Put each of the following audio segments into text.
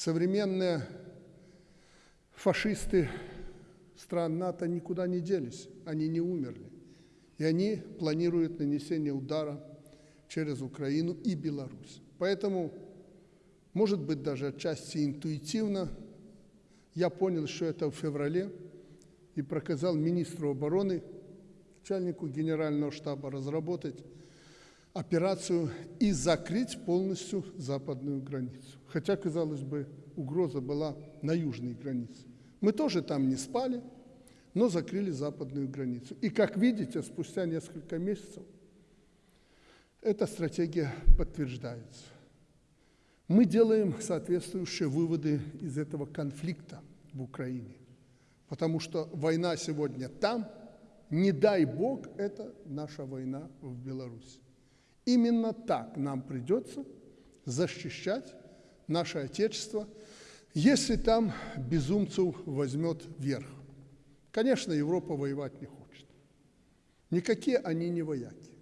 Современные фашисты стран НАТО никуда не делись, они не умерли. И они планируют нанесение удара через Украину и Беларусь. Поэтому, может быть, даже отчасти интуитивно, я понял, что это в феврале, и проказал министру обороны, начальнику генерального штаба разработать операцию и закрыть полностью западную границу. Хотя, казалось бы, угроза была на южной границе. Мы тоже там не спали, но закрыли западную границу. И, как видите, спустя несколько месяцев эта стратегия подтверждается. Мы делаем соответствующие выводы из этого конфликта в Украине, потому что война сегодня там, не дай Бог, это наша война в Беларуси. Именно так нам придется защищать наше Отечество, если там безумцев возьмет верх. Конечно, Европа воевать не хочет. Никакие они не вояки.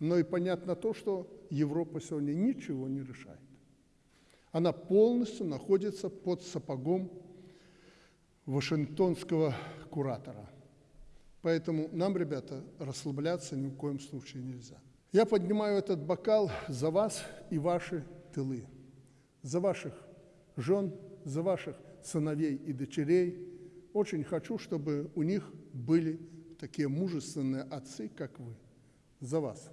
Но и понятно то, что Европа сегодня ничего не решает. Она полностью находится под сапогом вашингтонского куратора. Поэтому нам, ребята, расслабляться ни в коем случае нельзя. Я поднимаю этот бокал за вас и ваши тылы, за ваших жен, за ваших сыновей и дочерей. Очень хочу, чтобы у них были такие мужественные отцы, как вы. За вас.